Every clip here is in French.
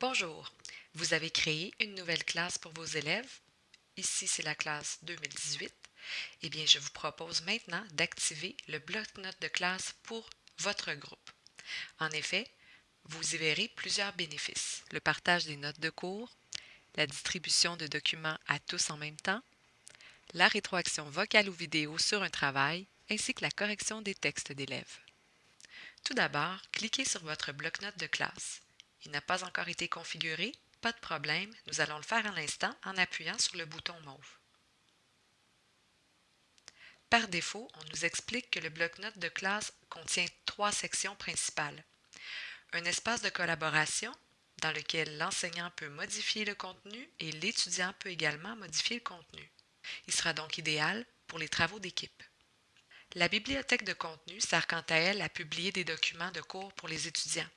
Bonjour, vous avez créé une nouvelle classe pour vos élèves. Ici, c'est la classe 2018. Eh bien, je vous propose maintenant d'activer le bloc-notes de classe pour votre groupe. En effet, vous y verrez plusieurs bénéfices. Le partage des notes de cours, la distribution de documents à tous en même temps, la rétroaction vocale ou vidéo sur un travail, ainsi que la correction des textes d'élèves. Tout d'abord, cliquez sur votre bloc-notes de classe. Il n'a pas encore été configuré? Pas de problème, nous allons le faire à l'instant en appuyant sur le bouton mauve. Par défaut, on nous explique que le bloc-notes de classe contient trois sections principales. Un espace de collaboration, dans lequel l'enseignant peut modifier le contenu et l'étudiant peut également modifier le contenu. Il sera donc idéal pour les travaux d'équipe. La bibliothèque de contenu sert quant à elle à publier des documents de cours pour les étudiants.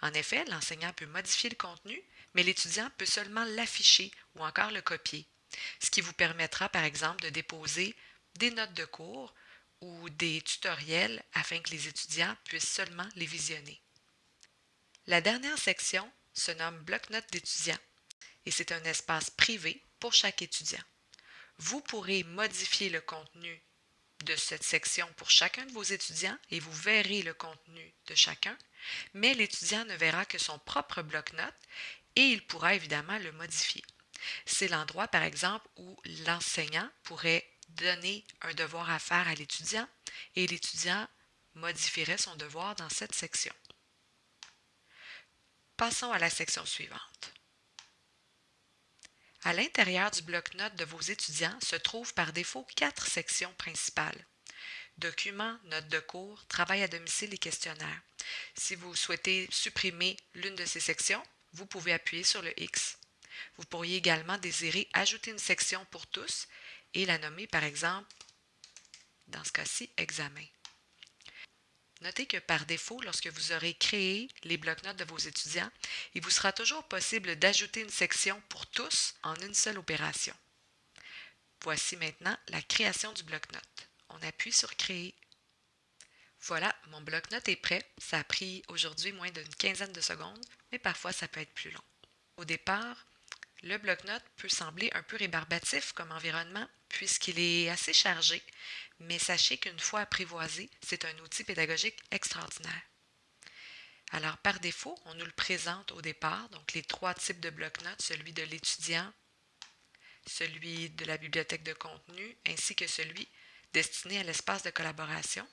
En effet, l'enseignant peut modifier le contenu, mais l'étudiant peut seulement l'afficher ou encore le copier, ce qui vous permettra par exemple de déposer des notes de cours ou des tutoriels afin que les étudiants puissent seulement les visionner. La dernière section se nomme bloc-notes d'étudiants et c'est un espace privé pour chaque étudiant. Vous pourrez modifier le contenu de cette section pour chacun de vos étudiants et vous verrez le contenu de chacun, mais l'étudiant ne verra que son propre bloc-notes et il pourra évidemment le modifier. C'est l'endroit, par exemple, où l'enseignant pourrait donner un devoir à faire à l'étudiant et l'étudiant modifierait son devoir dans cette section. Passons à la section suivante. À l'intérieur du bloc-notes de vos étudiants se trouvent par défaut quatre sections principales. Documents, notes de cours, travail à domicile et questionnaire. Si vous souhaitez supprimer l'une de ces sections, vous pouvez appuyer sur le X. Vous pourriez également désirer ajouter une section pour tous et la nommer par exemple, dans ce cas-ci, examen. Notez que par défaut, lorsque vous aurez créé les blocs-notes de vos étudiants, il vous sera toujours possible d'ajouter une section pour tous en une seule opération. Voici maintenant la création du bloc-notes. On appuie sur Créer. Voilà, mon bloc-notes est prêt. Ça a pris aujourd'hui moins d'une quinzaine de secondes, mais parfois ça peut être plus long. Au départ, le bloc-notes peut sembler un peu rébarbatif comme environnement puisqu'il est assez chargé, mais sachez qu'une fois apprivoisé, c'est un outil pédagogique extraordinaire. Alors, par défaut, on nous le présente au départ, donc les trois types de bloc-notes, celui de l'étudiant, celui de la bibliothèque de contenu, ainsi que celui destiné à l'espace de collaboration.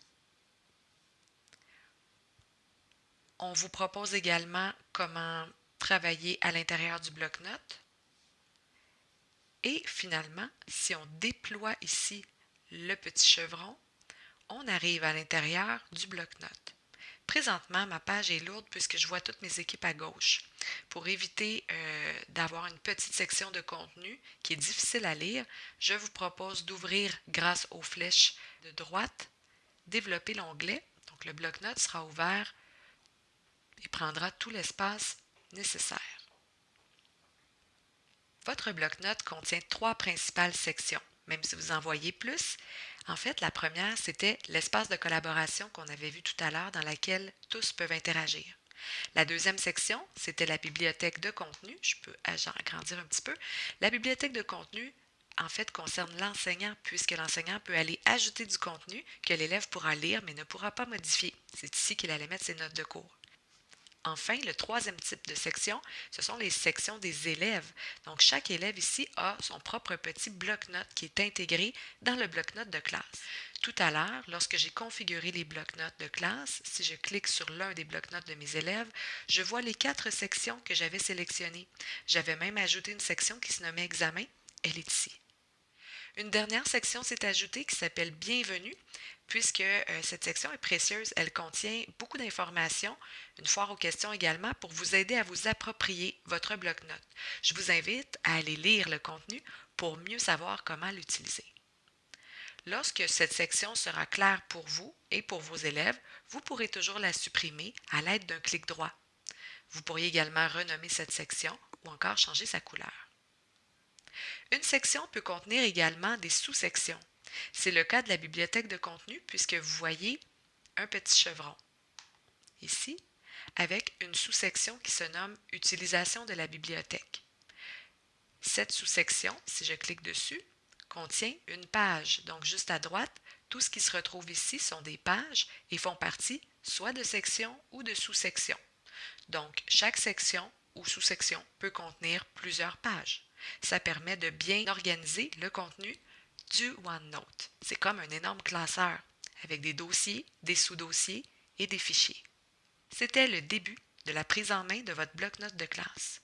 On vous propose également comment travailler à l'intérieur du bloc-notes. Et finalement, si on déploie ici le petit chevron, on arrive à l'intérieur du bloc-notes. Présentement, ma page est lourde puisque je vois toutes mes équipes à gauche. Pour éviter euh, d'avoir une petite section de contenu qui est difficile à lire, je vous propose d'ouvrir grâce aux flèches de droite, développer l'onglet. Donc le bloc-notes sera ouvert et prendra tout l'espace nécessaire. Votre bloc-notes contient trois principales sections, même si vous en voyez plus. En fait, la première, c'était l'espace de collaboration qu'on avait vu tout à l'heure dans laquelle tous peuvent interagir. La deuxième section, c'était la bibliothèque de contenu. Je peux agrandir un petit peu. La bibliothèque de contenu, en fait, concerne l'enseignant, puisque l'enseignant peut aller ajouter du contenu que l'élève pourra lire, mais ne pourra pas modifier. C'est ici qu'il allait mettre ses notes de cours. Enfin, le troisième type de section, ce sont les sections des élèves. Donc, chaque élève ici a son propre petit bloc-notes qui est intégré dans le bloc-notes de classe. Tout à l'heure, lorsque j'ai configuré les bloc-notes de classe, si je clique sur l'un des bloc-notes de mes élèves, je vois les quatre sections que j'avais sélectionnées. J'avais même ajouté une section qui se nommait Examen. Elle est ici. Une dernière section s'est ajoutée qui s'appelle Bienvenue, puisque euh, cette section est précieuse. Elle contient beaucoup d'informations, une foire aux questions également, pour vous aider à vous approprier votre bloc-notes. Je vous invite à aller lire le contenu pour mieux savoir comment l'utiliser. Lorsque cette section sera claire pour vous et pour vos élèves, vous pourrez toujours la supprimer à l'aide d'un clic droit. Vous pourriez également renommer cette section ou encore changer sa couleur. Une section peut contenir également des sous-sections. C'est le cas de la bibliothèque de contenu puisque vous voyez un petit chevron. Ici, avec une sous-section qui se nomme Utilisation de la bibliothèque. Cette sous-section, si je clique dessus, contient une page. Donc juste à droite, tout ce qui se retrouve ici sont des pages et font partie soit de sections ou de sous-sections. Donc chaque section ou sous-section peut contenir plusieurs pages. Ça permet de bien organiser le contenu du OneNote. C'est comme un énorme classeur avec des dossiers, des sous-dossiers et des fichiers. C'était le début de la prise en main de votre bloc-notes de classe.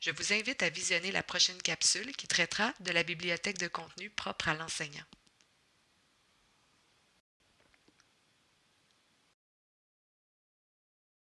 Je vous invite à visionner la prochaine capsule qui traitera de la bibliothèque de contenu propre à l'enseignant.